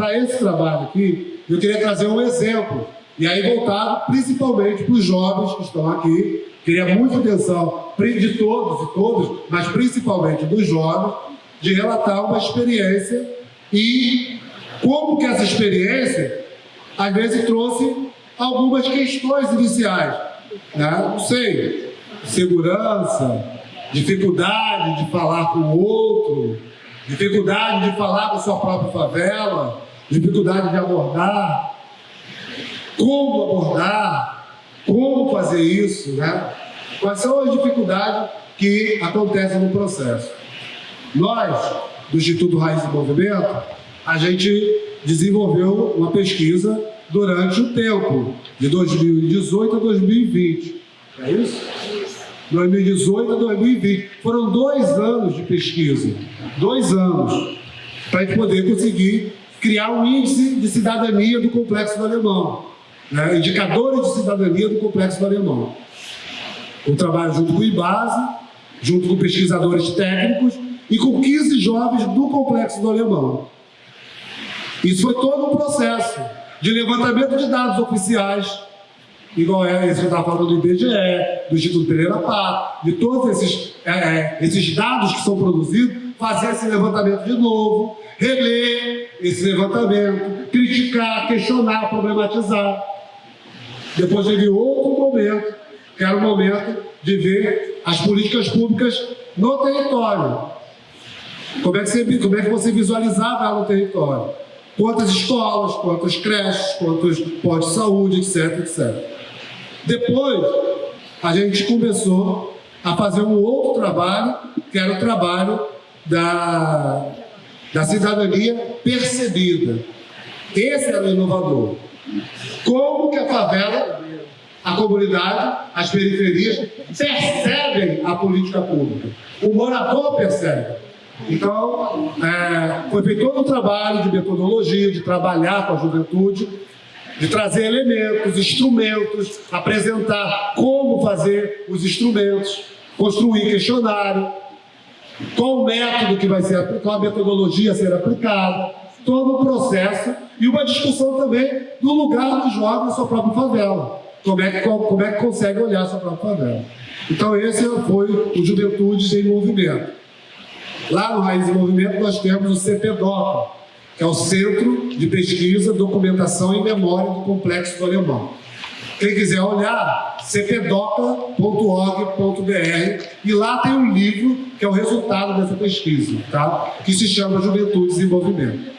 para esse trabalho aqui, eu queria trazer um exemplo, e aí voltado principalmente para os jovens que estão aqui, queria muita atenção de todos e todas, mas principalmente dos jovens, de relatar uma experiência e como que essa experiência, às vezes, trouxe algumas questões iniciais. Né? Não sei, segurança, dificuldade de falar com o outro, dificuldade de falar com sua própria favela, dificuldade de abordar, como abordar, como fazer isso, né? Quais são as dificuldades que acontecem no processo? Nós, do Instituto Raiz do Movimento, a gente desenvolveu uma pesquisa durante o tempo, de 2018 a 2020. É isso? 2018 a 2020. Foram dois anos de pesquisa, dois anos, para poder conseguir criar um índice de cidadania do Complexo do Alemão, né? indicadores de cidadania do Complexo do Alemão. Um trabalho junto com o IBASE, junto com pesquisadores técnicos e com 15 jovens do Complexo do Alemão. Isso foi todo um processo de levantamento de dados oficiais, igual é esse que eu estava falando do IBGE, do Instituto Pereira Pato, de todos esses, é, é, esses dados que são produzidos, fazer esse levantamento de novo, reler esse levantamento, criticar, questionar, problematizar. Depois teve outro momento, que era o momento de ver as políticas públicas no território. Como é que você, como é que você visualizava ela no território? Quantas escolas, quantas creches, quantos postos de saúde, etc, etc. Depois, a gente começou a fazer um outro trabalho, que era o trabalho da, da cidadania percebida. Esse era o inovador. Como que a favela, a comunidade, as periferias percebem a política pública. O morador percebe. Então, é, foi feito todo um trabalho de metodologia, de trabalhar com a juventude, de trazer elementos, instrumentos, apresentar como fazer os instrumentos, construir questionário, qual o método que vai ser, qual a metodologia a ser aplicada, todo o processo e uma discussão também do lugar do jovem na sua própria favela. Como é, que, como é que consegue olhar a sua própria favela. Então esse foi o Juventudes em Movimento. Lá no Raiz em Movimento nós temos o CPDOCA, que é o Centro de Pesquisa, Documentação e Memória do Complexo do Alemão. Quem quiser olhar, cpdoca.org.br e lá tem um livro que é o resultado dessa pesquisa, tá? que se chama Juventude e Desenvolvimento.